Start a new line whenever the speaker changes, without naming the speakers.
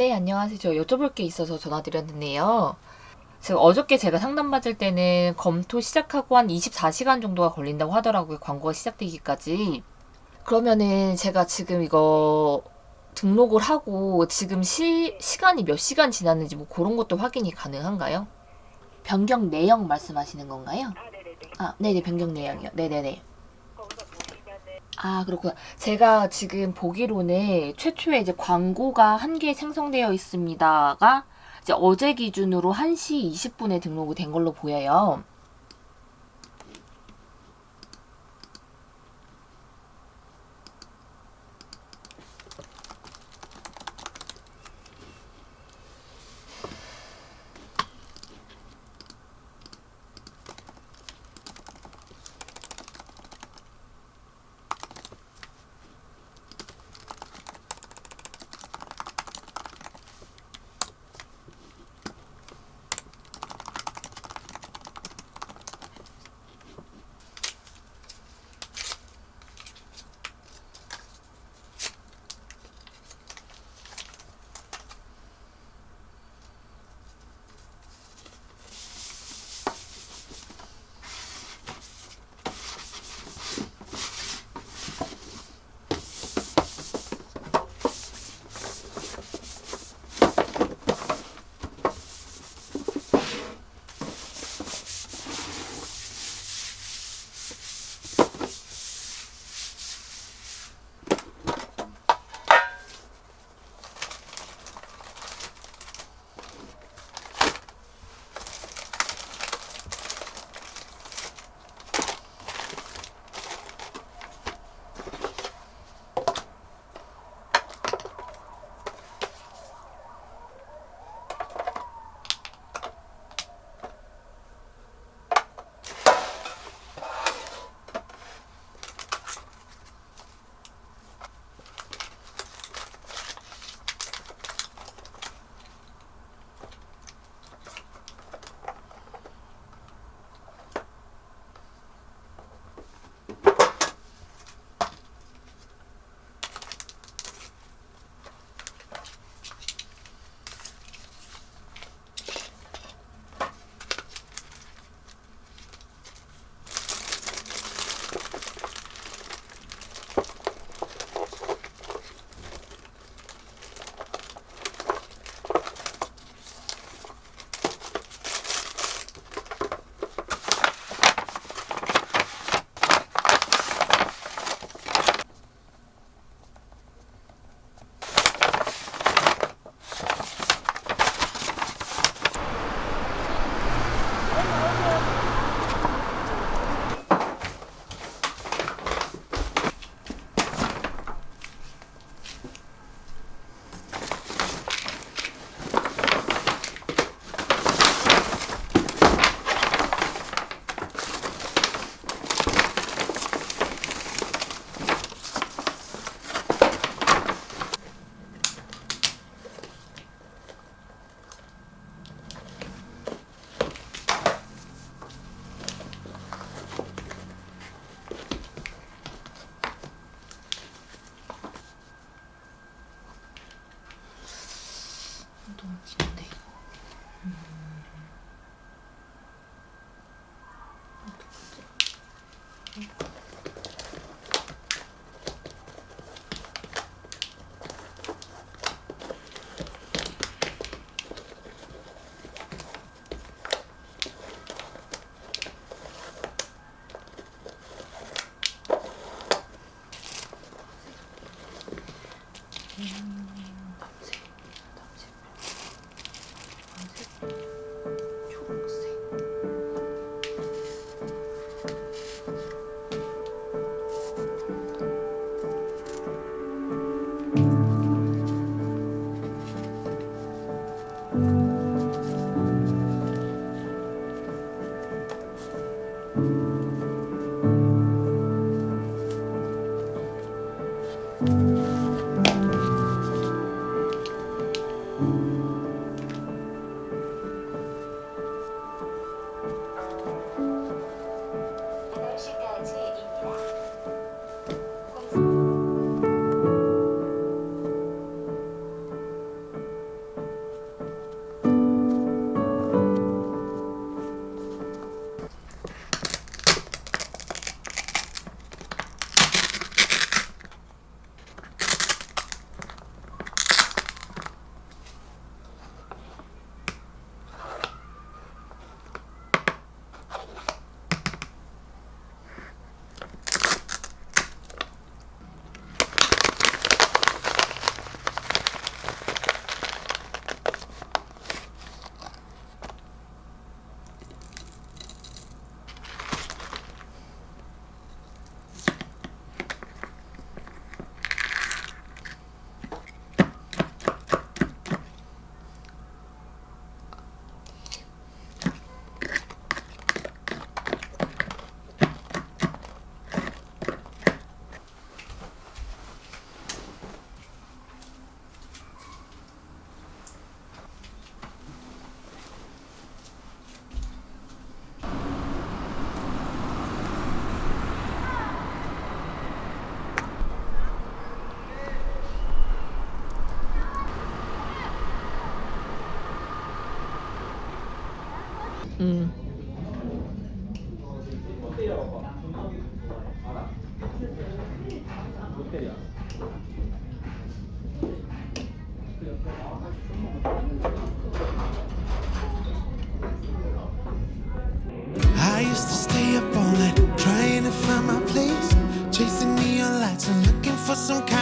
네, 안녕하세요. 저 여쭤볼 게 있어서 전화드렸는데요. 제가 어저께 제가 상담받을 때는 검토 시작하고 한 24시간 정도가 걸린다고 하더라고요. 광고가 시작되기까지. 그러면은 제가 지금 이거 등록을 하고 지금 시, 시간이 몇 시간 지났는지 뭐 그런 것도 확인이 가능한가요? 변경 내역 말씀하시는 건가요?
아, 네네네.
아, 네네, 변경 내역이요. 네네네. 아, 그렇구나. 제가 지금 보기로는 최초에 이제 광고가 한개 생성되어 있습니다가 이제 어제 기준으로 1시 20분에 등록이 된 걸로 보여요. Mm. 음.
I used to stay up all night trying to find my place, chasing neon lights and looking for some kind.